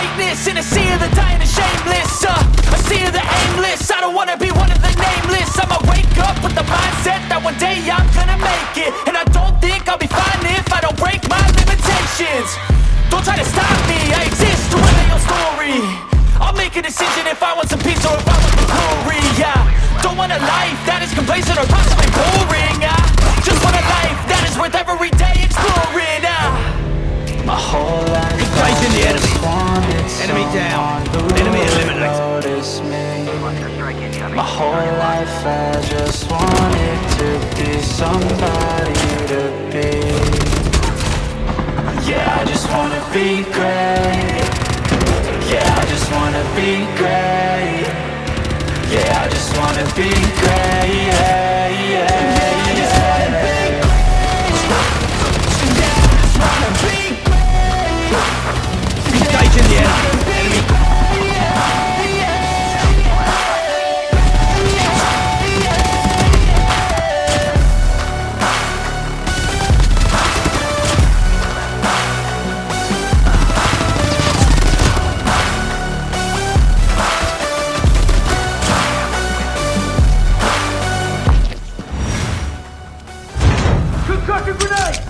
aimless In a sea of the dying and shameless uh, A sea of the aimless. I don't wanna be one of the nameless. I'ma wake up with the mindset That one day I'm gonna make it Enemy eliminated. My whole life I just wanted to be somebody to be Yeah, I just wanna be great Yeah, I just wanna be great Yeah, I just wanna be great. good night.